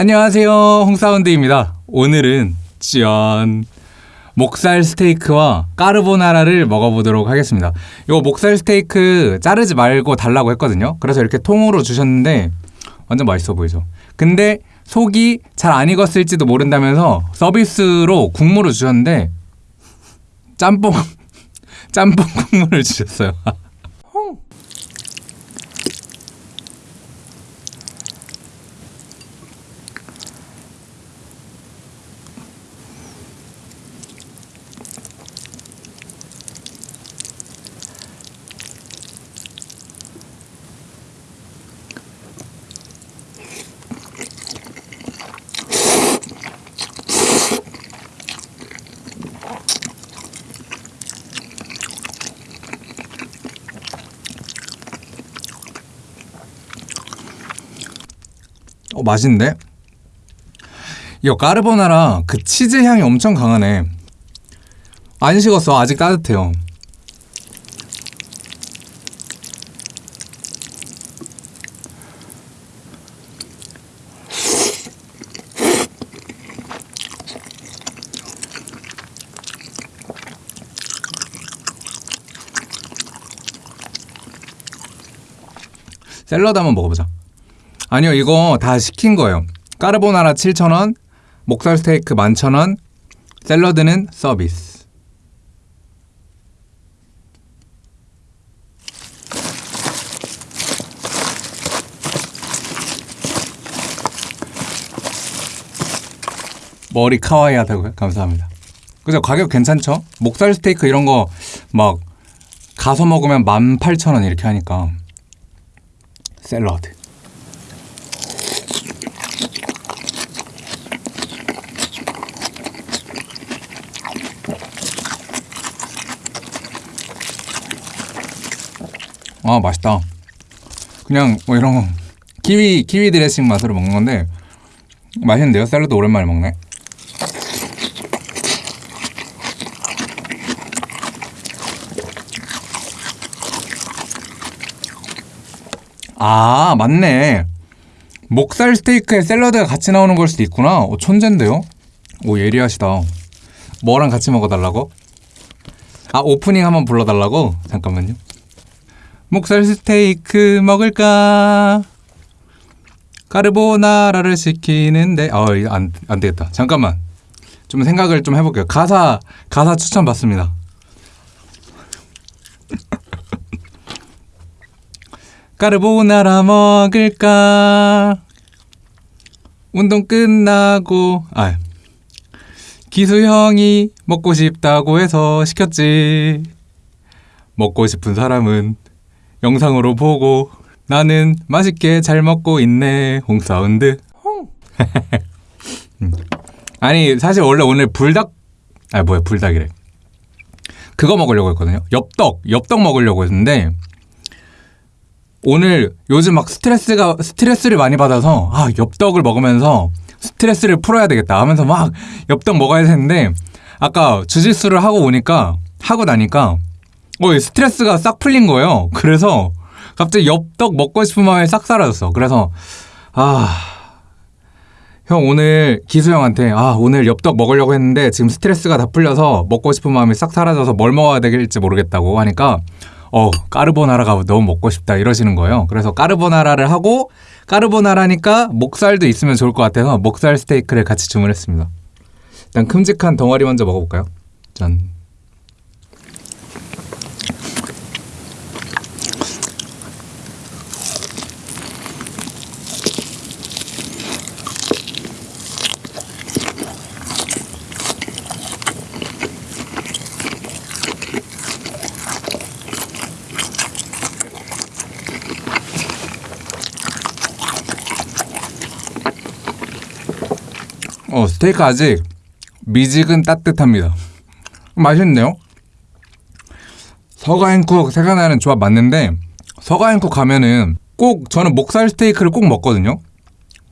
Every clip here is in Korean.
안녕하세요. 홍사운드입니다. 오늘은 짠. 목살 스테이크와 까르보나라를 먹어보도록 하겠습니다. 이거 목살 스테이크 자르지 말고 달라고 했거든요. 그래서 이렇게 통으로 주셨는데 완전 맛있어 보이죠? 근데 속이 잘 안 익었을지도 모른다면서 서비스로 국물을 주셨는데 짬뽕 짬뽕 국물을 주셨어요 어 맛있는데? 이거 까르보나라 그 치즈 향이 엄청 강하네. 안 식었어. 아직 따뜻해요. 샐러드 한번 먹어보자 아니요 이거 다 시킨 거예요 까르보나라 7,000원 목살 스테이크 11,000원 샐러드는 서비스 머리 카와이 하다고요? 감사합니다 그죠 가격 괜찮죠? 목살 스테이크 이런 거 막 가서 먹으면 18,000원 이렇게 하니까 샐러드 아 맛있다. 그냥 뭐 이런 거. 키위 키위 드레싱 맛으로 먹는 건데 맛있는데요? 샐러드 오랜만에 먹네. 아 맞네. 목살 스테이크에 샐러드가 같이 나오는 걸 수도 있구나. 오, 천재인데요? 오 예리하시다. 뭐랑 같이 먹어달라고? 아 오프닝 한번 불러달라고? 잠깐만요 목살 스테이크 먹을까? 까르보나라를 시키는데 아, 안, 안 되겠다. 잠깐만. 좀 생각을 좀 해볼게요. 가사 가사 추천 받습니다. 까르보나라 먹을까? 운동 끝나고 아 기수 형이 먹고 싶다고 해서 시켰지. 먹고 싶은 사람은 영상으로 보고 나는 맛있게 잘 먹고 있네. 홍사운드. 음. 아니 사실 원래 오늘 불닭 아 뭐야 불닭이래. 그거 먹으려고 했거든요. 엽떡 엽떡 먹으려고 했는데 오늘 요즘 막 스트레스가 스트레스를 많이 받아서 아 엽떡을 먹으면서 스트레스를 풀어야 되겠다 하면서 막 엽떡 먹어야 되는데 아까 주짓수를 하고 오니까 하고 나니까 어, 스트레스가 싹 풀린 거예요. 그래서 갑자기 엽떡 먹고 싶은 마음이 싹 사라졌어. 그래서 아, 형 오늘 기수 형한테 아 오늘 엽떡 먹으려고 했는데 지금 스트레스가 다 풀려서 먹고 싶은 마음이 싹 사라져서 뭘 먹어야 될지 모르겠다고 하니까 어 까르보나라가 너무 먹고 싶다 이러시는 거예요. 그래서 까르보나라를 하고 까르보나라니까 목살도 있으면 좋을 것 같아서 목살 스테이크를 같이 주문했습니다. 일단 큼직한 덩어리 먼저 먹어볼까요? 짠. 어, 스테이크 아직 미직은 따뜻합니다. 맛있네요. 서가인쿡 세가나는 조합 맞는데 서가인쿡 가면은 꼭 저는 목살 스테이크를 꼭 먹거든요.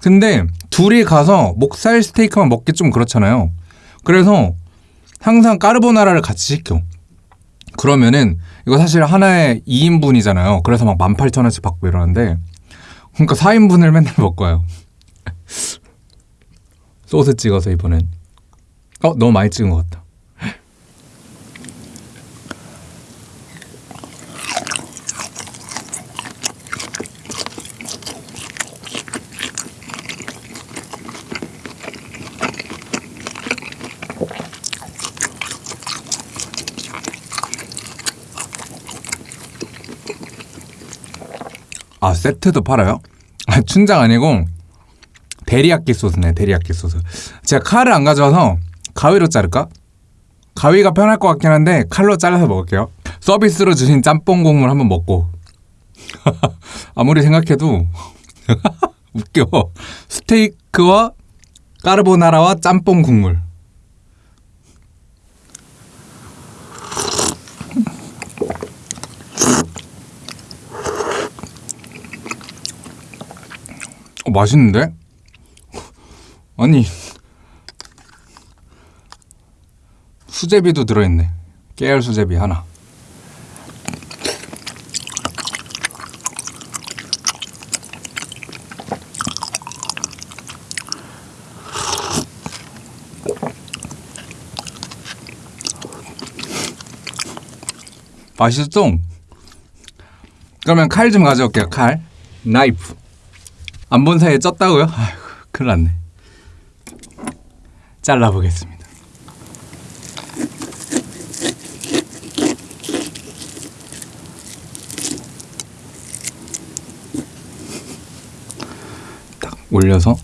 근데 둘이 가서 목살 스테이크만 먹기 좀 그렇잖아요. 그래서 항상 까르보나라를 같이 시켜. 그러면은 이거 사실 하나에 2인분이잖아요. 그래서 막 18,000원씩 받고 이러는데 그러니까 4인분을 맨날 먹어요. 소스 찍어서 이번엔 어 너무 많이 찍은 것 같다. 아 세트도 팔아요? 아 춘장 아니고 데리야끼 소스네 데리야끼 소스. 제가 칼을 안 가져와서 가위로 자를까? 가위가 편할 것 같긴 한데 칼로 잘라서 먹을게요. 서비스로 주신 짬뽕 국물 한번 먹고. 아무리 생각해도 웃겨. 스테이크와 까르보나라와 짬뽕 국물. 어, 맛있는데? 아니 수제비도 들어있네. 깨알 수제비 하나. 맛있어 그러면 칼 좀 가져올게요 칼. 나이프. 안 본 사이에 쪘다고요? 아이고 큰일 났네 잘라보겠습니다 딱 올려서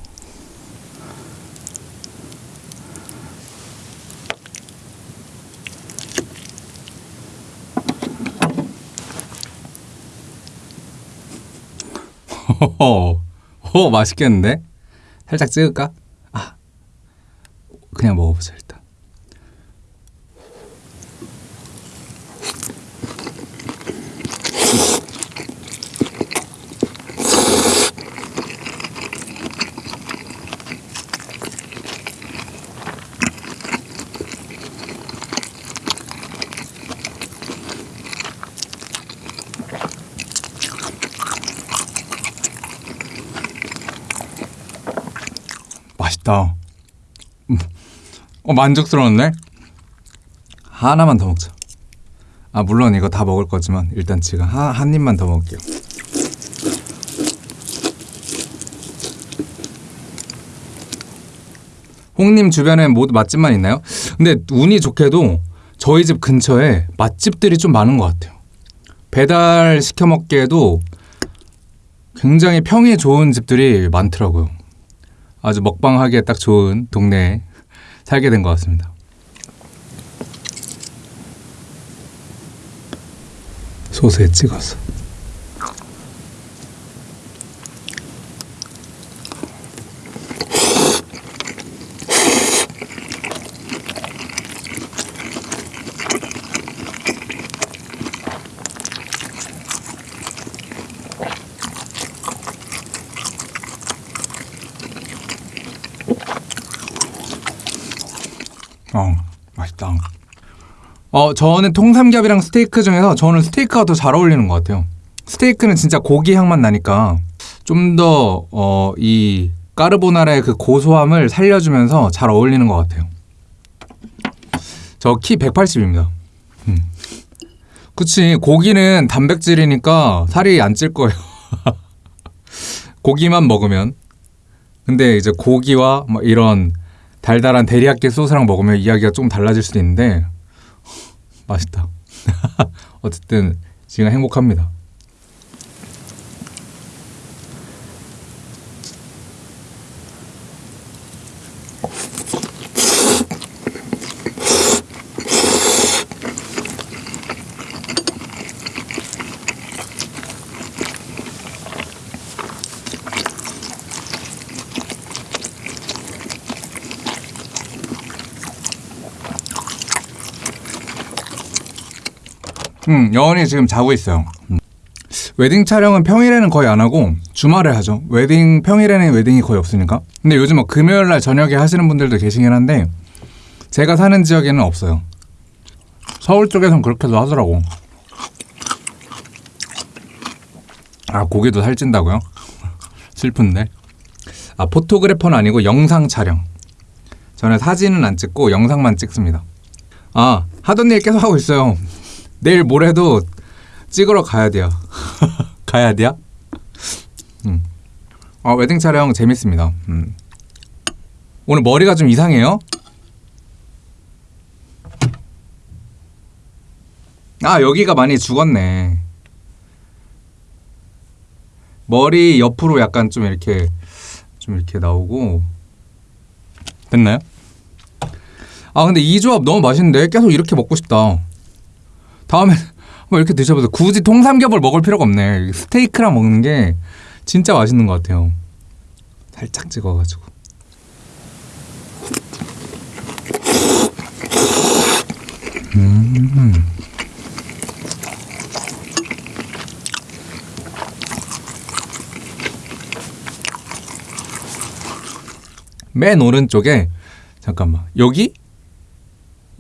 호호 오 맛있겠는데? 살짝 찍을까? 아 그냥 먹어보자 일단 맛있다 음. 어 만족스러웠네? 하나만 더 먹자. 아 물론 이거 다 먹을 거지만 일단 지금 한, 한 입만 더 먹을게요. 홍님 주변에 모두 맛집만 있나요? 근데 운이 좋게도 저희 집 근처에 맛집들이 좀 많은 것 같아요. 배달 시켜 먹기에도 굉장히 평이 좋은 집들이 많더라고요. 아주 먹방하기에 딱 좋은 동네에 살게 된 것 같습니다. 소스에 찍어서. 어, 맛있다. 어, 저는 통삼겹이랑 스테이크 중에서 저는 스테이크가 더 잘 어울리는 것 같아요. 스테이크는 진짜 고기 향만 나니까 좀 더, 어, 이 까르보나라의 그 고소함을 살려주면서 잘 어울리는 것 같아요. 저 키 180입니다. 음. 그치, 고기는 단백질이니까 살이 안 찔 거예요. 고기만 먹으면. 근데 이제 고기와 뭐 이런 달달한 데리야끼 소스랑 먹으면 이야기가 좀 달라질 수도 있는데 맛있다. 어쨌든 지금 행복합니다. 음, 여원이 지금 자고 있어요. 음. 웨딩 촬영은 평일에는 거의 안 하고 주말에 하죠. 웨딩 평일에는 웨딩이 거의 없으니까. 근데 요즘 뭐 금요일 날 저녁에 하시는 분들도 계시긴 한데 제가 사는 지역에는 없어요. 서울 쪽에선 그렇게도 하더라고. 아 고기도 살찐다고요? 슬픈데. 아 photographer는 아니고 영상 촬영. 저는 사진은 안 찍고 영상만 찍습니다. 아 하던 일 계속 하고 있어요. 내일 모레도 찍으러 가야 돼요. 가야 돼요? 음. 아 웨딩 촬영 재밌습니다. 음. 오늘 머리가 좀 이상해요. 아 여기가 많이 죽었네. 머리 옆으로 약간 좀 이렇게 좀 이렇게 나오고 됐나요? 아 근데 이 조합 너무 맛있는데 계속 이렇게 먹고 싶다. 다음에 한번 이렇게 드셔보세요. 굳이 통삼겹을 먹을 필요가 없네. 스테이크랑 먹는 게 진짜 맛있는 것 같아요. 살짝 찍어가지고. 음. 맨 오른쪽에 잠깐만 여기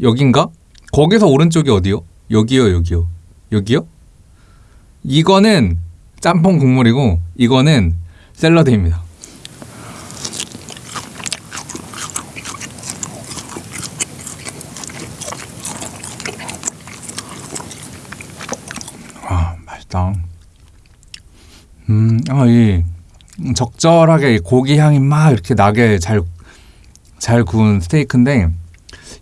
여긴가 거기서 오른쪽이 어디요 여기요 여기요. 여기요? 이거는 짬뽕 국물이고 이거는 샐러드입니다. 아 맛있다. 음 아 이 적절하게 고기 향이 막 이렇게 나게 잘, 잘 구운 스테이크인데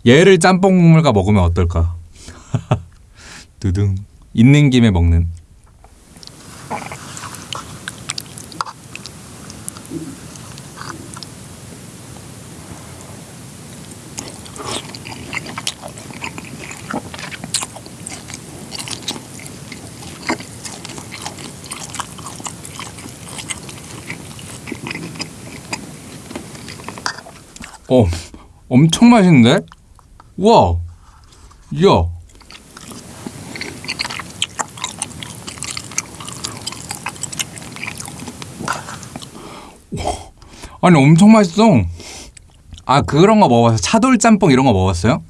얘를 짬뽕 국물과 먹으면 어떨까? 두둥 있는 김에 먹는. 어 엄청 맛있는데? 우와 이야 아니 엄청 맛있어. 아 그런 거 먹어봤어 차돌 짬뽕 이런 거 먹었어요?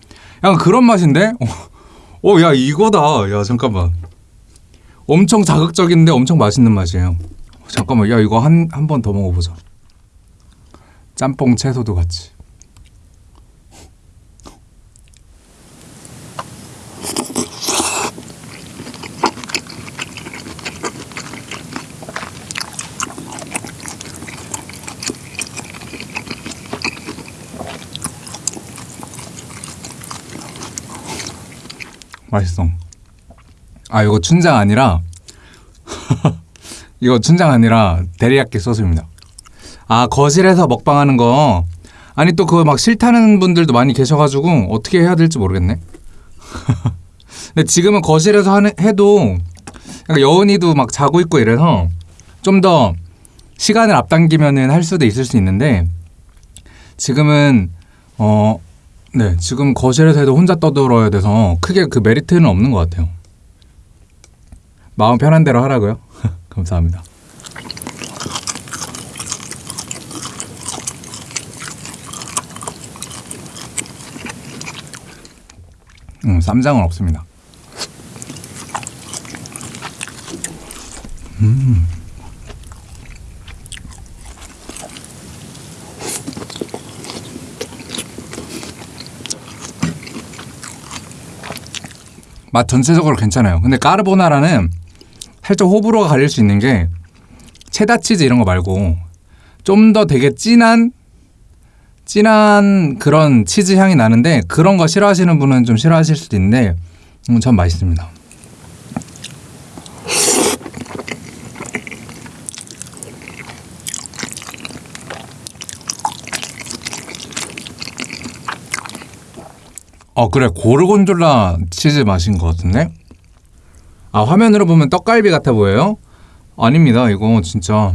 약간 그런 맛인데? 어 야 이거다. 야 잠깐만. 엄청 자극적인데 엄청 맛있는 맛이에요. 잠깐만 야 이거 한 한 번 더 먹어보자. 짬뽕 채소도 같이 맛있어. 아 이거 춘장 아니라 이거 춘장 아니라 데리야끼 소스입니다. 아 거실에서 먹방하는 거 아니 또 그거 막 싫다는 분들도 많이 계셔가지고 어떻게 해야 될지 모르겠네. 근데 지금은 거실에서 하는, 해도 여운이도 막 자고 있고 이래서 좀 더 시간을 앞당기면은 할 수도 있을 수 있는데 지금은 어 네, 지금 거실에서 해도 혼자 떠들어야 돼서 크게 그 메리트는 없는 것 같아요. 마음 편한 대로 하라고요. 감사합니다. 음, 쌈장은 없습니다. 음. 맛 전체적으로 괜찮아요. 근데 까르보나라는 살짝 호불호가 갈릴 수 있는 게 체다 치즈 이런 거 말고 좀 더 되게 진한 진한 그런 치즈 향이 나는데 그런 거 싫어하시는 분은 좀 싫어하실 수도 있는데 음, 전 맛있습니다. 어 그래. 고르곤졸라 치즈 맛인 것 같은데? 아 화면으로 보면 떡갈비 같아 보여요? 아닙니다. 이거 진짜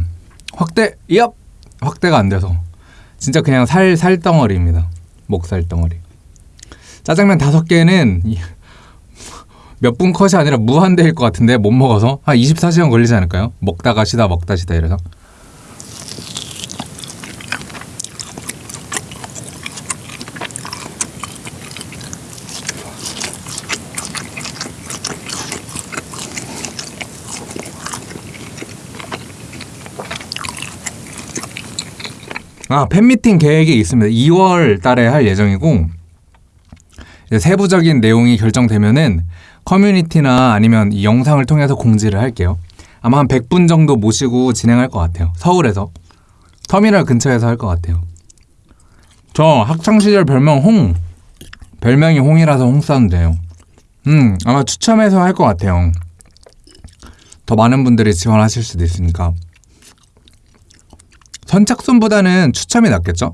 확대 얍! 확대가 안 돼서. 진짜 그냥 살 살덩어리입니다. 목살 덩어리. 짜장면 다섯 개는 몇 분 컷이 아니라 무한대일 것 같은데 못 먹어서? 한 24시간 걸리지 않을까요? 먹다가 쉬다 먹다 쉬다 이래서 아, 팬미팅 계획이 있습니다. 2월 달에 할 예정이고, 세부적인 내용이 결정되면은 커뮤니티나 아니면 이 영상을 통해서 공지를 할게요. 아마 한 100분 정도 모시고 진행할 것 같아요. 서울에서. 터미널 근처에서 할 것 같아요. 저 학창시절 별명 홍. 별명이 홍이라서 홍사운드예요. 음, 아마 추첨해서 할 것 같아요. 더 많은 분들이 지원하실 수도 있으니까. 선착순보다는 추첨이 낫겠죠?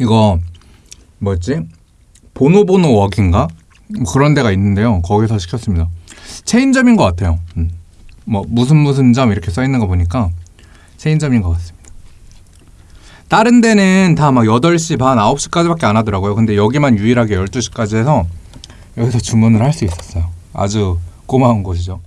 이거 뭐였지? 보노보노 웍인가? 뭐 그런 데가 있는데요. 거기서 시켰습니다. 체인점인 것 같아요. 음. 뭐 무슨 무슨 점 이렇게 써 있는 거 보니까 체인점인 것 같습니다. 다른 데는 다 막 8시 반, 9시까지밖에 안 하더라고요. 근데 여기만 유일하게 12시까지 해서 여기서 주문을 할 수 있었어요. 아주 고마운 곳이죠.